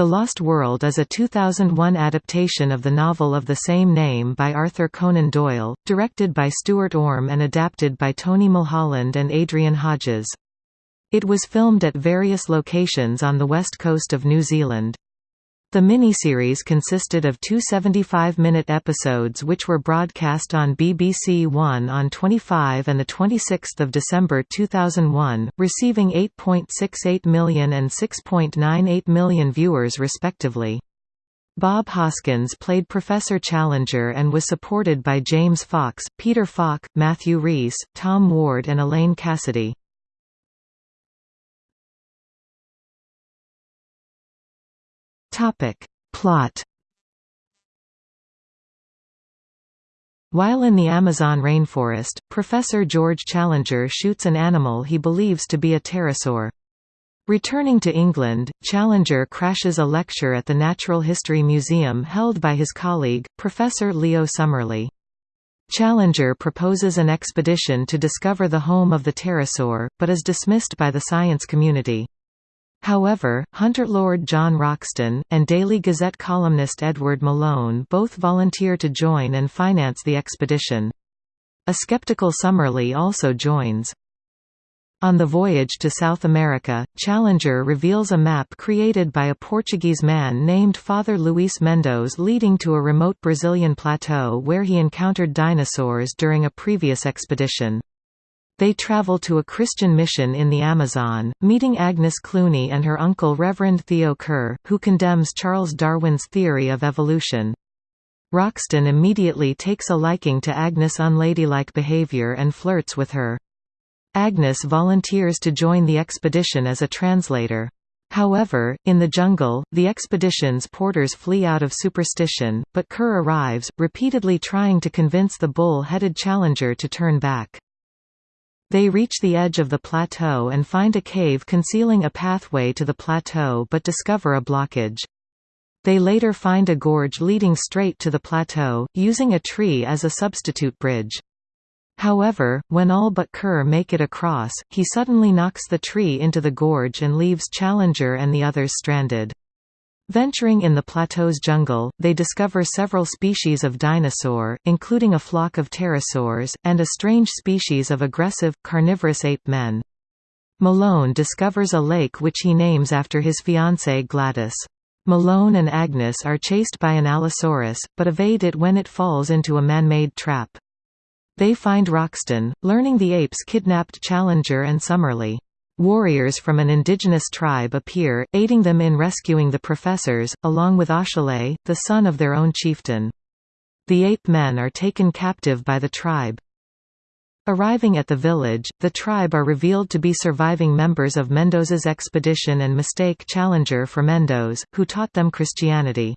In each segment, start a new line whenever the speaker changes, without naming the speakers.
The Lost World is a 2001 adaptation of the novel of the same name by Arthur Conan Doyle, directed by Stuart Orme and adapted by Tony Mulholland and Adrian Hodges. It was filmed at various locations on the west coast of New Zealand. The miniseries consisted of two 75-minute episodes which were broadcast on BBC One on 25 and 26 December 2001, receiving 8.68 million and 6.98 million viewers respectively. Bob Hoskins played Professor Challenger and was supported by James Fox, Peter Falk, Matthew Rhys, Tom Ward and Elaine Cassidy. Topic. Plot While in the Amazon rainforest, Professor George Challenger shoots an animal he believes to be a pterosaur. Returning to England, Challenger crashes a lecture at the Natural History Museum held by his colleague, Professor Leo Summerlee. Challenger proposes an expedition to discover the home of the pterosaur, but is dismissed by the science community. However, hunter Lord John Roxton, and Daily Gazette columnist Edward Malone both volunteer to join and finance the expedition. A skeptical Summerlee also joins. On the voyage to South America, Challenger reveals a map created by a Portuguese man named Father Luís Mendoz leading to a remote Brazilian plateau where he encountered dinosaurs during a previous expedition. They travel to a Christian mission in the Amazon, meeting Agnes Clooney and her uncle Reverend Theo Kerr, who condemns Charles Darwin's theory of evolution. Roxton immediately takes a liking to Agnes' unladylike behavior and flirts with her. Agnes volunteers to join the expedition as a translator. However, in the jungle, the expedition's porters flee out of superstition, but Kerr arrives, repeatedly trying to convince the bull-headed challenger to turn back. They reach the edge of the plateau and find a cave concealing a pathway to the plateau but discover a blockage. They later find a gorge leading straight to the plateau, using a tree as a substitute bridge. However, when all but Kerr make it across, he suddenly knocks the tree into the gorge and leaves Challenger and the others stranded. Venturing in the plateau's jungle, they discover several species of dinosaur, including a flock of pterosaurs, and a strange species of aggressive, carnivorous ape men. Malone discovers a lake which he names after his fiancée Gladys. Malone and Agnes are chased by an Allosaurus, but evade it when it falls into a man-made trap. They find Roxton, learning the apes kidnapped Challenger and Summerlee. Warriors from an indigenous tribe appear, aiding them in rescuing the professors, along with Ashale, the son of their own chieftain. The ape men are taken captive by the tribe. Arriving at the village, the tribe are revealed to be surviving members of Mendoza's expedition and mistake Challenger for Mendoz, who taught them Christianity.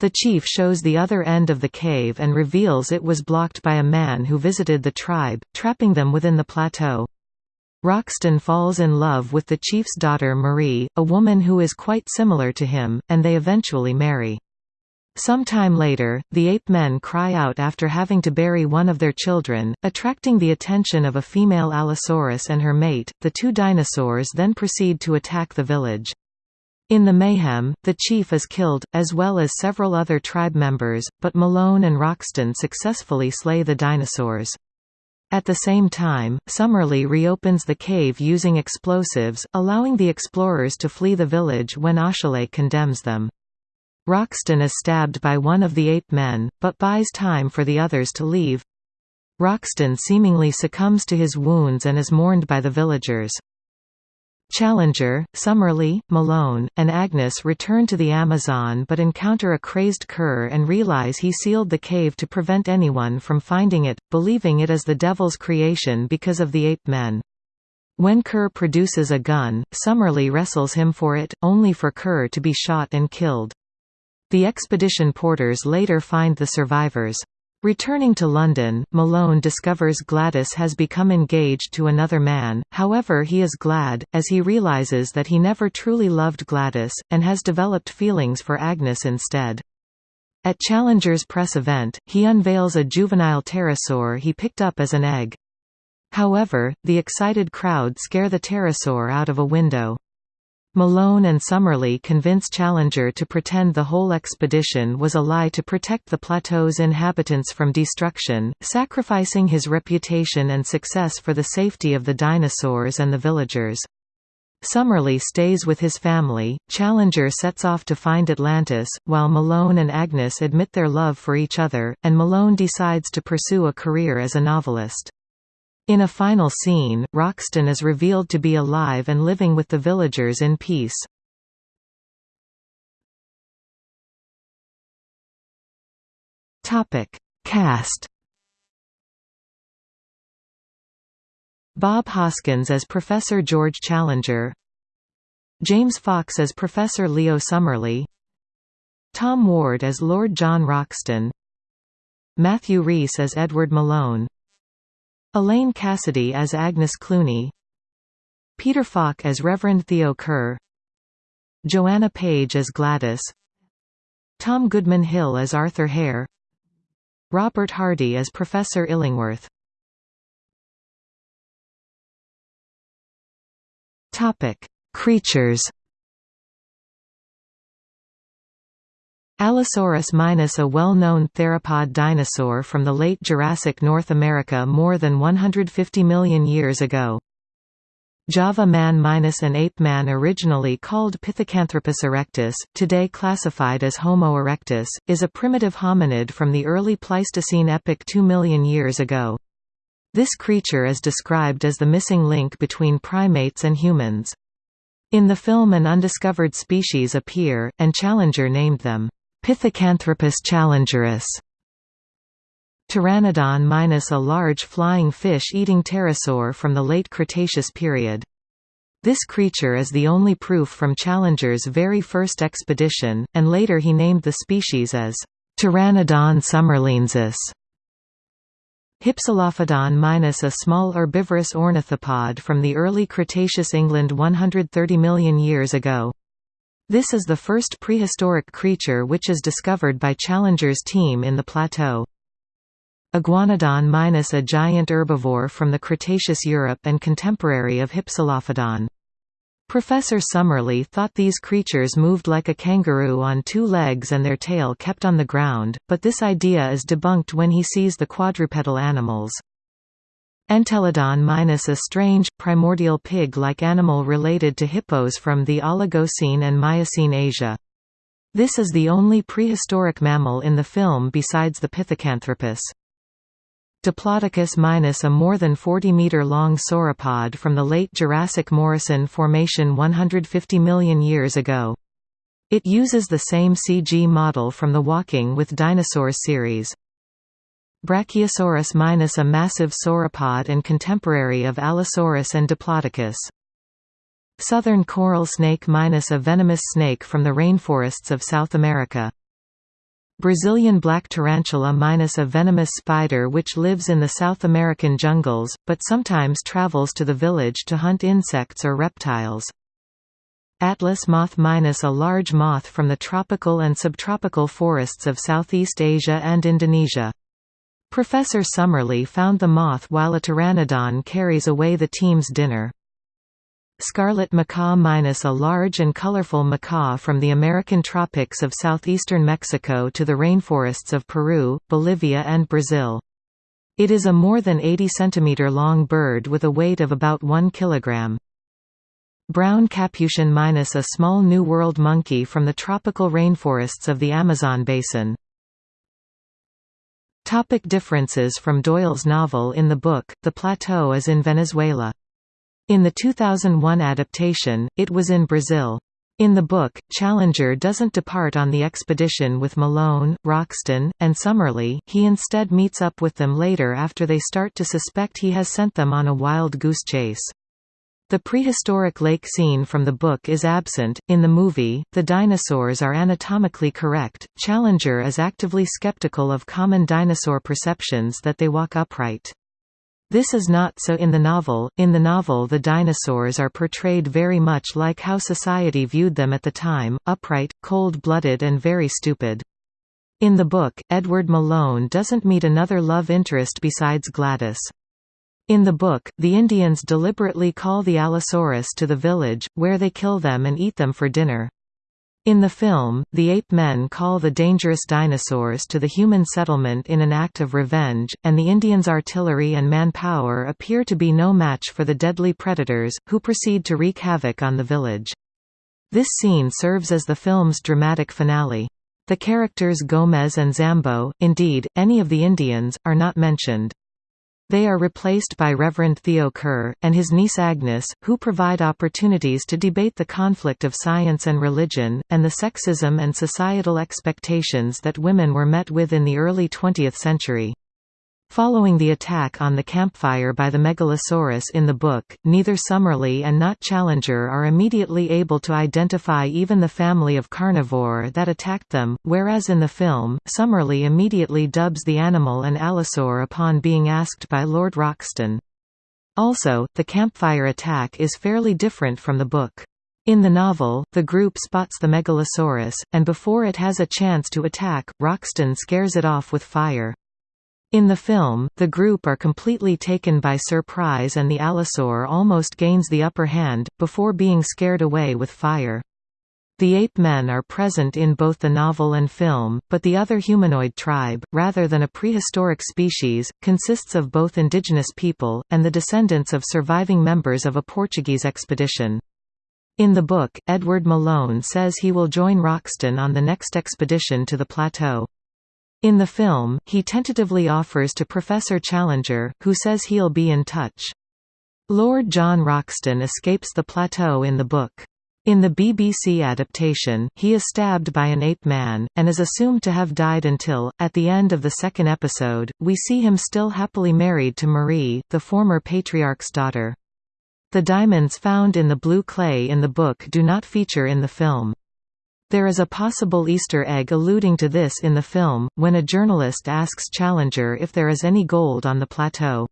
The chief shows the other end of the cave and reveals it was blocked by a man who visited the tribe, trapping them within the plateau. Roxton falls in love with the chief's daughter Marie, a woman who is quite similar to him, and they eventually marry. Sometime later, the ape men cry out after having to bury one of their children, attracting the attention of a female Allosaurus and her mate. The two dinosaurs then proceed to attack the village. In the mayhem, the chief is killed, as well as several other tribe members, but Malone and Roxton successfully slay the dinosaurs. At the same time, Summerlee reopens the cave using explosives, allowing the explorers to flee the village when Ashale condemns them. Roxton is stabbed by one of the ape men, but buys time for the others to leave. Roxton seemingly succumbs to his wounds and is mourned by the villagers. Challenger, Summerlee, Malone, and Agnes return to the Amazon but encounter a crazed Kerr and realize he sealed the cave to prevent anyone from finding it, believing it is the devil's creation because of the ape men. When Kerr produces a gun, Summerlee wrestles him for it, only for Kerr to be shot and killed. The expedition porters later find the survivors. Returning to London, Malone discovers Gladys has become engaged to another man, however he is glad, as he realizes that he never truly loved Gladys, and has developed feelings for Agnes instead. At Challenger's press event, he unveils a juvenile pterosaur he picked up as an egg. However, the excited crowd scare the pterosaur out of a window. Malone and Summerlee convince Challenger to pretend the whole expedition was a lie to protect the plateau's inhabitants from destruction, sacrificing his reputation and success for the safety of the dinosaurs and the villagers. Summerlee stays with his family, Challenger sets off to find Atlantis, while Malone and Agnes admit their love for each other, and Malone decides to pursue a career as a novelist. In a final scene, Roxton is revealed to be alive and living with the villagers in peace. Cast Bob Hoskins as Professor George Challenger. James Fox as Professor Leo Summerlee. Tom Ward as Lord John Roxton. Matthew Rhys as Edward Malone Elaine Cassidy as Agnes Clooney Peter Falk as Reverend Theo Kerr Joanna Page as Gladys Tom Goodman Hill as Arthur Hare Robert Hardy as Professor Illingworth. Creatures Allosaurus minus a well-known theropod dinosaur from the late Jurassic North America more than 150 million years ago. Java man minus an ape man originally called Pithecanthropus erectus, today classified as Homo erectus, is a primitive hominid from the early Pleistocene epoch 2 million years ago. This creature is described as the missing link between primates and humans. In the film an undiscovered species appear, and Challenger named them Pithecanthropus challengerus. Pteranodon minus a large flying fish-eating pterosaur from the late Cretaceous period. This creature is the only proof from Challenger's very first expedition, and later he named the species as Pteranodon summerleensis. Hypsilophodon minus a small herbivorous ornithopod from the early Cretaceous England 130 million years ago. This is the first prehistoric creature which is discovered by Challenger's team in the plateau. Iguanodon minus a giant herbivore from the Cretaceous Europe and contemporary of Hypsilophodon. Professor Summerlee thought these creatures moved like a kangaroo on two legs and their tail kept on the ground, but this idea is debunked when he sees the quadrupedal animals. Entelodon minus a strange, primordial pig-like animal related to hippos from the Oligocene and Miocene Asia. This is the only prehistoric mammal in the film besides the Pithecanthropus. Diplodocus minus a more than 40-meter-long sauropod from the late Jurassic Morrison Formation 150 million years ago. It uses the same CG model from the Walking with Dinosaurs series. Brachiosaurus minus a massive sauropod and contemporary of Allosaurus and Diplodocus. Southern coral snake minus a venomous snake from the rainforests of South America. Brazilian black tarantula minus a venomous spider which lives in the South American jungles, but sometimes travels to the village to hunt insects or reptiles. Atlas moth minus a large moth from the tropical and subtropical forests of Southeast Asia and Indonesia. Professor Summerlee found the moth while a pteranodon carries away the team's dinner. Scarlet macaw minus a large and colorful macaw from the American tropics of southeastern Mexico to the rainforests of Peru, Bolivia and Brazil. It is a more than 80 cm long bird with a weight of about 1 kg. Brown capuchin minus a small New World monkey from the tropical rainforests of the Amazon basin. Topic differences from Doyle's novel In the book, the plateau is in Venezuela. In the 2001 adaptation, it was in Brazil. In the book, Challenger doesn't depart on the expedition with Malone, Roxton, and Summerlee, he instead meets up with them later after they start to suspect he has sent them on a wild goose chase. The prehistoric lake scene from the book is absent. In the movie, the dinosaurs are anatomically correct. Challenger is actively skeptical of common dinosaur perceptions that they walk upright. This is not so in the novel. In the novel, the dinosaurs are portrayed very much like how society viewed them at the time upright, cold blooded, and very stupid. In the book, Edward Malone doesn't meet another love interest besides Gladys. In the book, the Indians deliberately call the Allosaurus to the village, where they kill them and eat them for dinner. In the film, the ape men call the dangerous dinosaurs to the human settlement in an act of revenge, and the Indians' artillery and manpower appear to be no match for the deadly predators, who proceed to wreak havoc on the village. This scene serves as the film's dramatic finale. The characters Gomez and Zambo, indeed, any of the Indians, are not mentioned. They are replaced by Reverend Theo Kerr, and his niece Agnes, who provide opportunities to debate the conflict of science and religion, and the sexism and societal expectations that women were met with in the early 20th century. Following the attack on the campfire by the Megalosaurus in the book, neither Summerlee and not Challenger are immediately able to identify even the family of carnivore that attacked them, whereas in the film, Summerlee immediately dubs the animal an allosaur upon being asked by Lord Roxton. Also, the campfire attack is fairly different from the book. In the novel, the group spots the Megalosaurus, and before it has a chance to attack, Roxton scares it off with fire. In the film, the group are completely taken by surprise and the Allosaur almost gains the upper hand, before being scared away with fire. The ape men are present in both the novel and film, but the other humanoid tribe, rather than a prehistoric species, consists of both indigenous people, and the descendants of surviving members of a Portuguese expedition. In the book, Edward Malone says he will join Roxton on the next expedition to the plateau. In the film, he tentatively offers to Professor Challenger, who says he'll be in touch. Lord John Roxton escapes the plateau in the book. In the BBC adaptation, he is stabbed by an ape man, and is assumed to have died until, at the end of the second episode, we see him still happily married to Marie, the former patriarch's daughter. The diamonds found in the blue clay in the book do not feature in the film. There is a possible Easter egg alluding to this in the film, when a journalist asks Challenger if there is any gold on the plateau.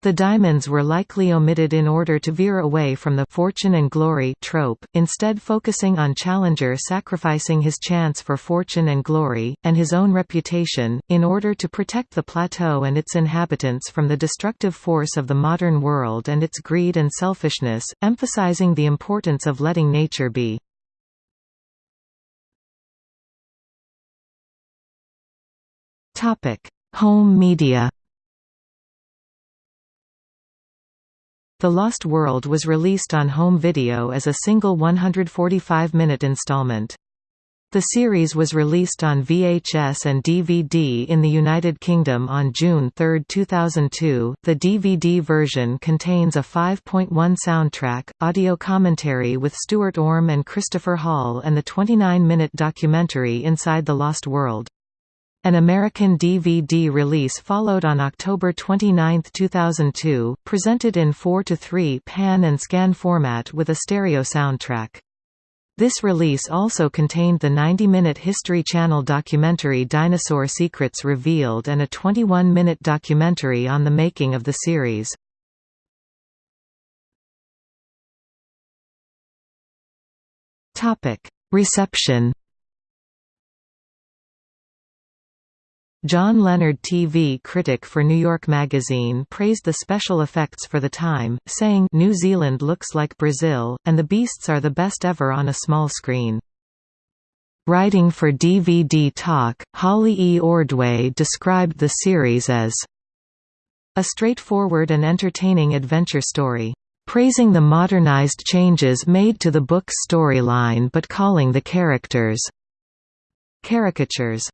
The diamonds were likely omitted in order to veer away from the fortune and glory trope, instead focusing on Challenger sacrificing his chance for fortune and glory, and his own reputation, in order to protect the plateau and its inhabitants from the destructive force of the modern world and its greed and selfishness, emphasizing the importance of letting nature be. Topic: Home media. The Lost World was released on home video as a single 145-minute installment. The series was released on VHS and DVD in the United Kingdom on June 3, 2002. The DVD version contains a 5.1 soundtrack, audio commentary with Stuart Orme and Christopher Hall, and the 29 minute documentary Inside the Lost World. An American DVD release followed on October 29, 2002, presented in 4:3 pan and scan format with a stereo soundtrack. This release also contained the 90-minute History Channel documentary Dinosaur Secrets Revealed and a 21-minute documentary on the making of the series. Reception John Leonard TV critic for New York Magazine praised the special effects for the time, saying New Zealand looks like Brazil, and the beasts are the best ever on a small screen. Writing for DVD Talk, Holly E. Ordway described the series as a straightforward and entertaining adventure story, praising the modernized changes made to the book's storyline but calling the characters caricatures